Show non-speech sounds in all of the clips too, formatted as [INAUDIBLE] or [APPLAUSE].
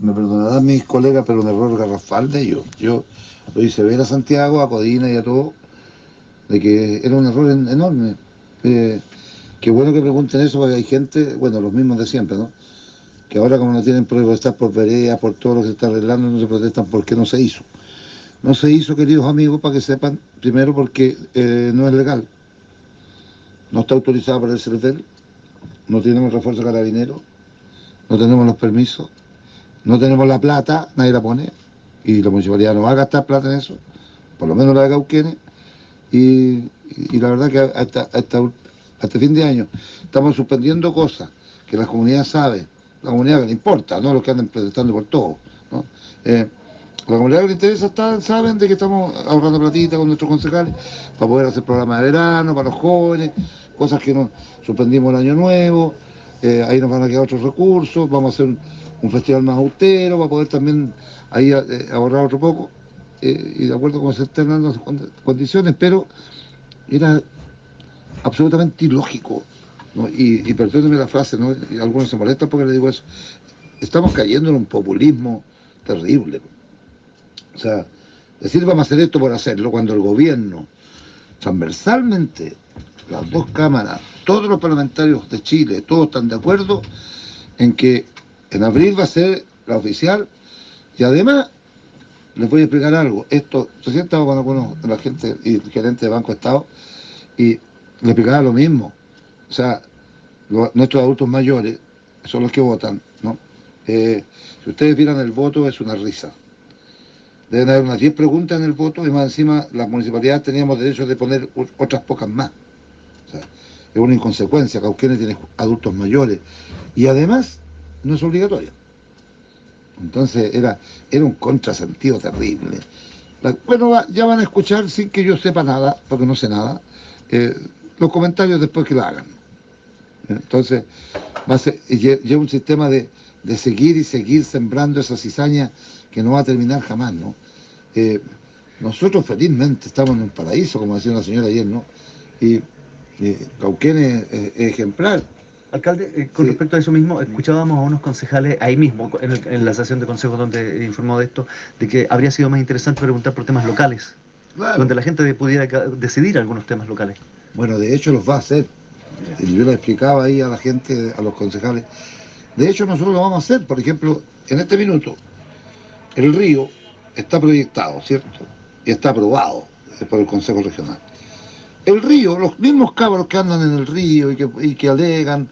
me perdonarán mis colegas, pero un error garrafal de ellos. Yo lo hice ver a Santiago, a Codina y a todo, de que era un error enorme. Eh, qué bueno que pregunten eso, porque hay gente, bueno, los mismos de siempre, ¿no? Que ahora como no tienen protestar por veredas, por todo lo que se está arreglando, no se protestan porque no se hizo. No se hizo, queridos amigos, para que sepan, primero porque eh, no es legal. No está autorizado por el CERVEL, no tenemos refuerzo carabinero, no tenemos los permisos, no tenemos la plata, nadie la pone, y la municipalidad no va a gastar plata en eso, por lo menos la de Cauquenes, y, la verdad que hasta, hasta, hasta fin de año estamos suspendiendo cosas que la comunidad sabe, la comunidad que le importa, no los que andan protestando por todo. ¿no? Eh, la comunidad que le interesa saben de que estamos ahorrando platita con nuestros concejales para poder hacer programas de verano, para los jóvenes, cosas que nos suspendimos el año nuevo, eh, ahí nos van a quedar otros recursos, vamos a hacer un, festival más austero para poder también ahí eh, ahorrar otro poco, eh, y de acuerdo con se están dando condiciones, pero era absolutamente ilógico, y, y la frase, y algunos se molestan porque le digo eso, estamos cayendo en un populismo terrible. O sea, decir vamos a hacer esto por hacerlo, cuando el gobierno transversalmente, las dos cámaras, todos los parlamentarios de Chile, todos están de acuerdo en que en abril va a ser la oficial y además les voy a explicar algo. Esto, recién estaba con algunos de la gente y gerente de Banco Estado y le explicaba lo mismo. O sea, nuestros adultos mayores son los que votan, ¿no? Eh, si ustedes vieran el voto es una risa. Deben haber unas 10 preguntas en el voto y más encima las municipalidades teníamos derecho de poner otras pocas más. Es una inconsecuencia, Cauquenes tiene adultos mayores y además no es obligatoria. Entonces era, era un contrasentido terrible. bueno, ya van a escuchar sin que yo sepa nada, porque no sé nada, eh, los comentarios después que lo hagan. Entonces, va a ser, lleva un sistema de, de seguir y seguir sembrando esa cizaña que no va a terminar jamás, ¿no? Eh, nosotros felizmente estamos en un paraíso, como decía una señora ayer, ¿no? Y Cauquenes es, ejemplar. Alcalde, eh, con respecto a eso mismo, escuchábamos a unos concejales ahí mismo, en, la sesión de consejo donde informó de esto, de que habría sido más interesante preguntar por temas locales, donde la gente pudiera decidir algunos temas locales. Bueno, de hecho los va a hacer. Yo le explicaba ahí a la gente, a los concejales. De hecho nosotros lo vamos a hacer, por ejemplo, en este minuto, el río está proyectado, ¿cierto? Y está aprobado por el Consejo Regional. El río, los mismos cabros que andan en el río y que, alegan,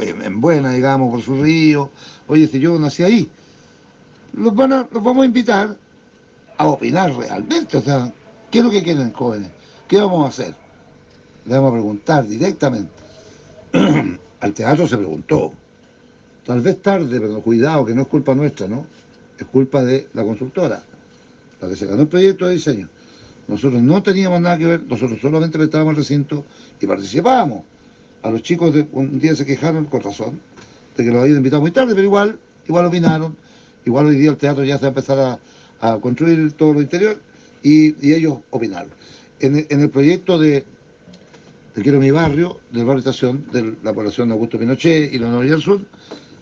en buena, digamos, por su río, oye, si yo nací ahí, los, los vamos a invitar a opinar realmente, o sea, ¿qué es lo que quieren jóvenes? ¿Qué vamos a hacer? Le vamos a preguntar directamente. [CLEARS THROAT] Al teatro se preguntó, tal vez tarde, pero cuidado, que no es culpa nuestra, ¿no? es culpa de la constructora, la que se ganó el proyecto de diseño. Nosotros no teníamos nada que ver, nosotros solamente estábamos el recinto y participábamos. A los chicos de, un día se quejaron, con razón, de que los habían invitado muy tarde, pero igual, igual opinaron, igual hoy día el teatro ya se va a empezar a, construir todo lo interior y, ellos opinaron. En, el proyecto de, Quiero mi barrio, del barrio estación, de la población de Augusto Pinochet y la Noria del Sur,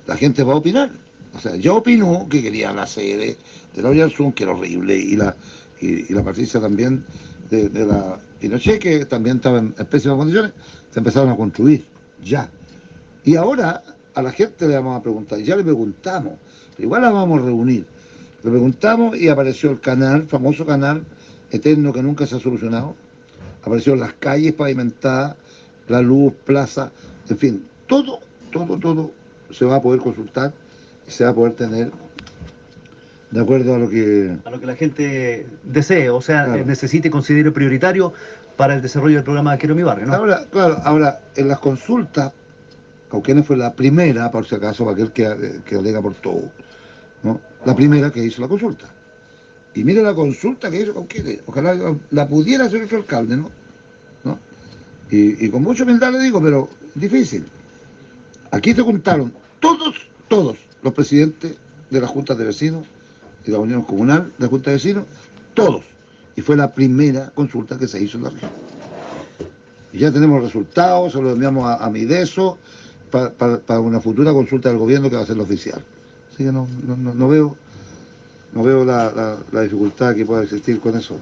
la gente va a opinar. O sea, yo opino que querían la sede de la Olla que era horrible, y la, y, la Patricia también de, la Pinochet, que también estaba en, pésimas condiciones, se empezaron a construir, ya. Y ahora a la gente le vamos a preguntar, ya le preguntamos, igual la vamos a reunir. Le preguntamos y apareció el canal, famoso canal eterno que nunca se ha solucionado. Aparecieron las calles pavimentadas, la luz, plaza, en fin, todo, todo, todo se va a poder consultar se va a poder tener de acuerdo a lo que... A lo que la gente desee, o sea, necesite y considere prioritario para el desarrollo del programa Quiero mi barrio, ¿no? Ahora, claro, ahora, en las consultas, Cauquenes fue la primera, por si acaso, para aquel que, que alega por todo, ¿no? La primera que hizo la consulta. Y mire la consulta que hizo Cauquenes, ojalá la pudiera hacer otro alcalde, ¿no? ¿No? Y, y con mucha humildad le digo, pero difícil. Aquí se juntaron todos, todos, los presidentes de la Junta de Vecinos y la Unión Comunal de la Junta de Vecinos, todos. Y fue la primera consulta que se hizo en la región. Y ya tenemos resultados, se los enviamos a, Mideso, para una futura consulta del gobierno que va a ser la oficial. Así que no, no, no veo, no veo la, la dificultad que pueda existir con eso.